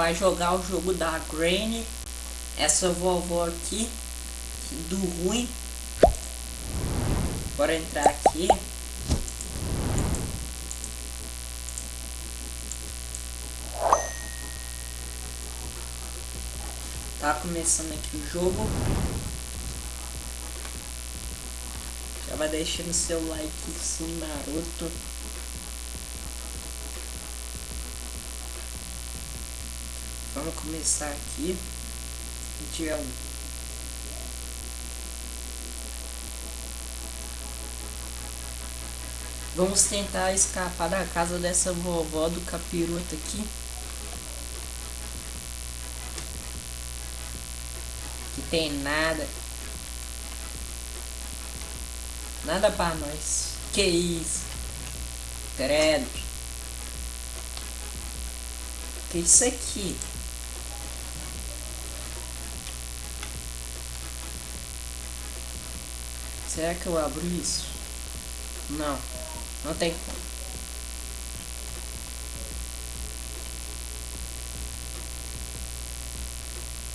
vai jogar o jogo da Granny. Essa vovó aqui, do ruim. Bora entrar aqui. Tá começando aqui o jogo. Já vai deixando seu like sim, maroto. Vamos começar aqui. Dia 1. Vamos tentar escapar da casa dessa vovó do capiroto aqui. Que tem nada. Nada pra nós. Que isso? Credo. Que isso aqui? Será que eu abro isso? Não. Não tem como.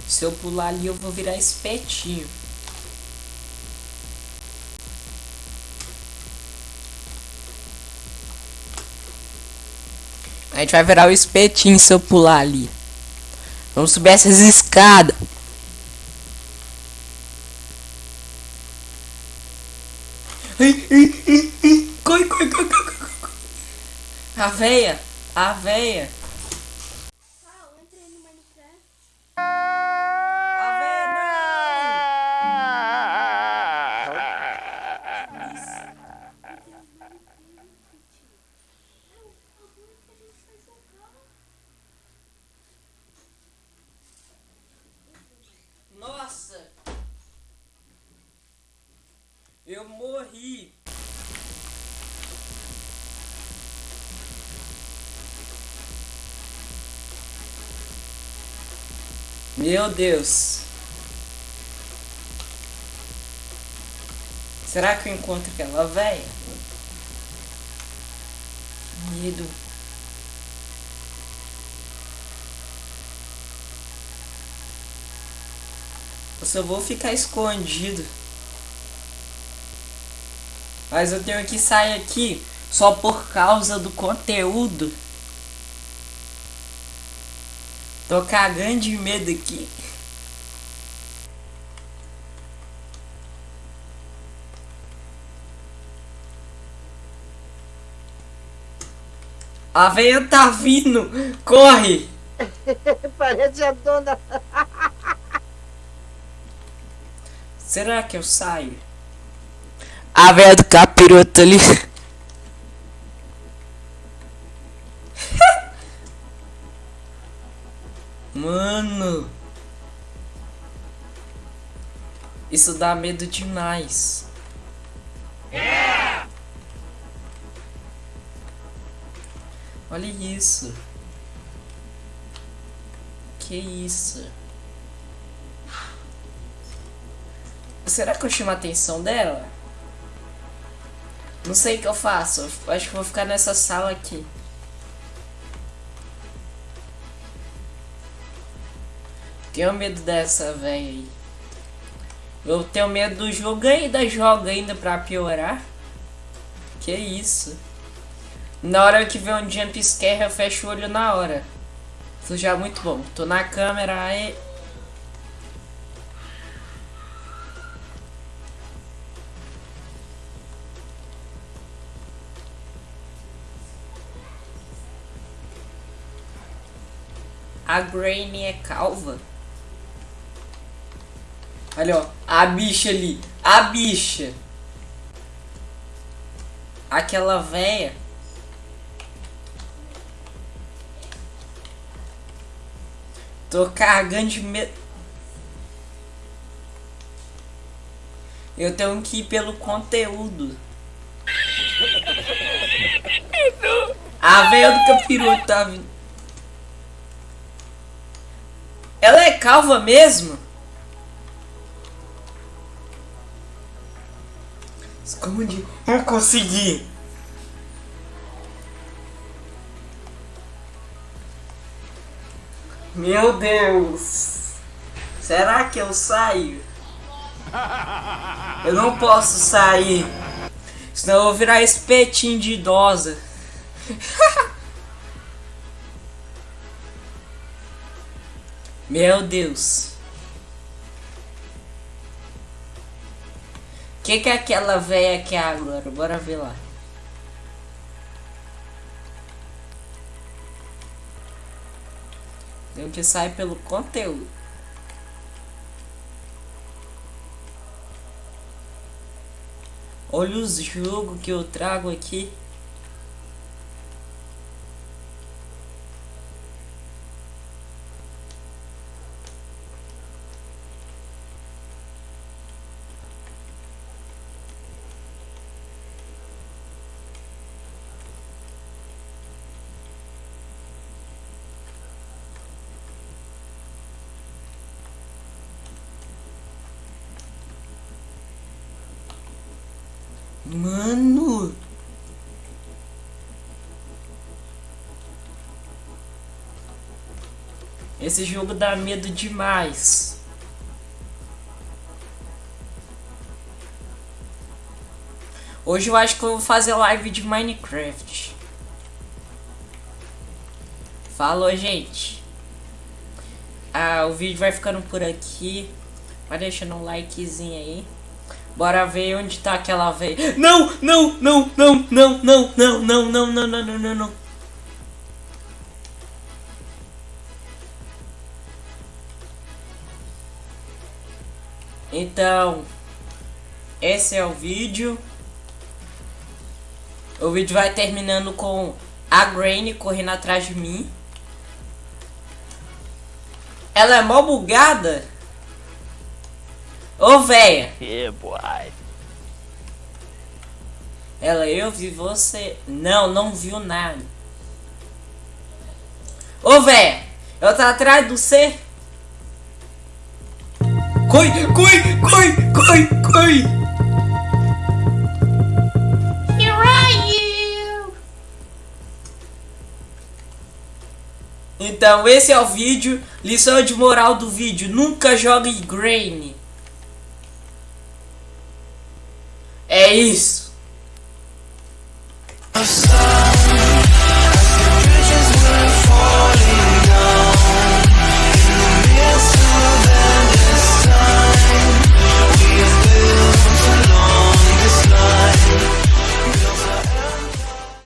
Se eu pular ali, eu vou virar espetinho. A gente vai virar o espetinho se eu pular ali. Vamos subir essas escadas. Corre, corre, corre, corre, corre. A veia, Eu morri. Meu Deus. Será que eu encontro aquela velha? Medo. Eu só vou ficar escondido. Mas eu tenho que sair aqui só por causa do conteúdo. Tô cagando de medo aqui. A veia tá vindo! Corre! Parece a dona. Será que eu saio? A veia do capiroto ali. Mano. Isso dá medo demais. Olha isso. Que isso? Será que eu chamo a atenção dela? Não sei o que eu faço. Acho que vou ficar nessa sala aqui. Tenho medo dessa velha aí. Eu tenho medo do jogo ainda joga ainda pra piorar. Que isso? Na hora que vê um jump scare eu fecho o olho na hora. Isso já é muito bom. Tô na câmera aí. A Granny é calva. Olha, ó. A bicha ali. A bicha. Aquela véia. Tô carregando de medo. Eu tenho que ir pelo conteúdo. A veia do capiroto tá vindo. Ela é calva mesmo? Esconde. Não consegui. Meu Deus! Será que eu saio? Eu não posso sair. Senão eu vou virar espetinho de idosa. Meu Deus. O que, que aquela véia quer agora? Bora ver lá. Tem que sair pelo conteúdo. Olha os jogos que eu trago aqui. Mano. Esse jogo dá medo demais. Hoje eu acho que eu vou fazer live de Minecraft. Falou, gente. Ah, o vídeo vai ficando por aqui. Vai deixando um likezinho aí. Bora ver onde tá aquela veia. Não, não, não, não, não, não, não, não, não, não, não, não, não, não. Então, esse é o vídeo. O vídeo vai terminando com a Granny correndo atrás de mim. Ela é mó bugada. Ô, véia. Yeah, boy. Ela, eu vi você. Não, não viu nada. Ô, véia. Eu tô atrás do C. Coi, coi, coi, coi, coi. Here are you. Então, esse é o vídeo. Lição de moral do vídeo. Nunca jogue Grain. É isso.